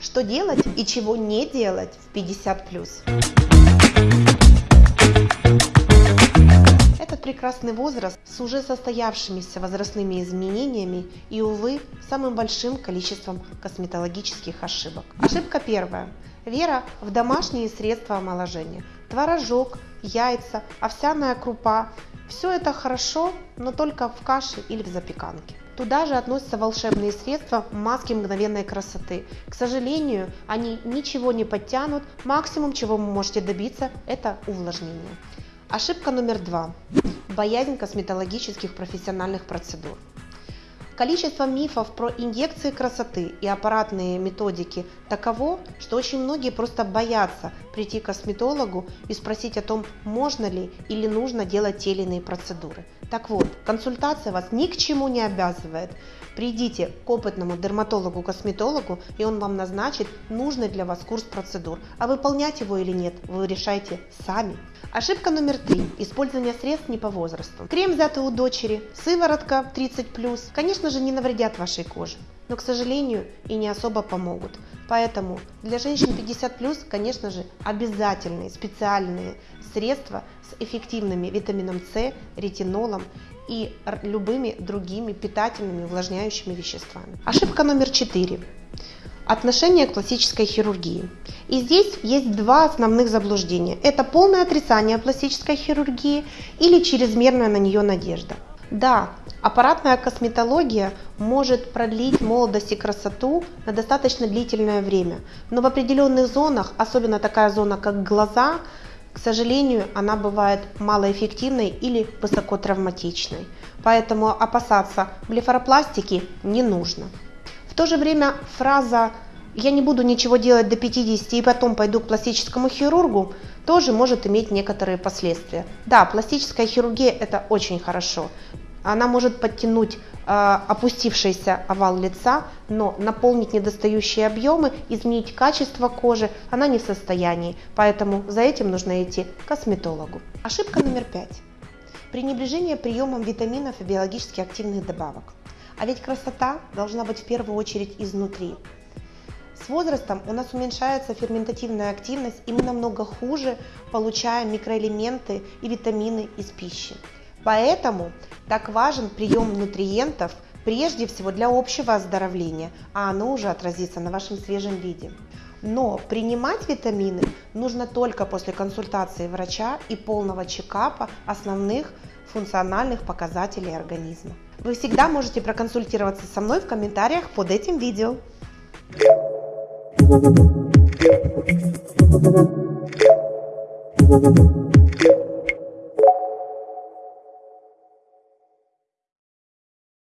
Что делать и чего не делать в 50+. Этот прекрасный возраст с уже состоявшимися возрастными изменениями и, увы, самым большим количеством косметологических ошибок. Ошибка первая. Вера в домашние средства омоложения. Творожок, яйца, овсяная крупа. Все это хорошо, но только в каше или в запеканке. Туда же относятся волшебные средства маски мгновенной красоты. К сожалению, они ничего не подтянут, максимум чего вы можете добиться это увлажнение. Ошибка номер два. Боязнь косметологических профессиональных процедур. Количество мифов про инъекции красоты и аппаратные методики таково, что очень многие просто боятся прийти к косметологу и спросить о том, можно ли или нужно делать те или иные процедуры. Так вот, консультация вас ни к чему не обязывает. Придите к опытному дерматологу-косметологу, и он вам назначит нужный для вас курс процедур. А выполнять его или нет, вы решайте сами. Ошибка номер три. Использование средств не по возрасту. Крем взятый у дочери, сыворотка 30+, конечно же не навредят вашей коже, но, к сожалению, и не особо помогут. Поэтому для женщин 50+, конечно же, обязательные специальные средства с эффективными витамином С, ретинолом и любыми другими питательными увлажняющими веществами. Ошибка номер четыре. Отношение к пластической хирургии. И здесь есть два основных заблуждения. Это полное отрицание пластической хирургии или чрезмерная на нее надежда. Да, аппаратная косметология может продлить молодость и красоту на достаточно длительное время, но в определенных зонах, особенно такая зона, как глаза, к сожалению, она бывает малоэффективной или высоко травматичной. Поэтому опасаться блефаропластики не нужно. В то же время фраза «я не буду ничего делать до 50 и потом пойду к пластическому хирургу» тоже может иметь некоторые последствия. Да, пластическая хирургия это очень хорошо. Она может подтянуть э, опустившийся овал лица, но наполнить недостающие объемы, изменить качество кожи она не в состоянии. Поэтому за этим нужно идти к косметологу. Ошибка номер пять. Пренебрежение приемом витаминов и биологически активных добавок. А ведь красота должна быть в первую очередь изнутри. С возрастом у нас уменьшается ферментативная активность, и мы намного хуже получаем микроэлементы и витамины из пищи. Поэтому так важен прием нутриентов прежде всего для общего оздоровления, а оно уже отразится на вашем свежем виде. Но принимать витамины нужно только после консультации врача и полного чекапа основных функциональных показателей организма. Вы всегда можете проконсультироваться со мной в комментариях под этим видео.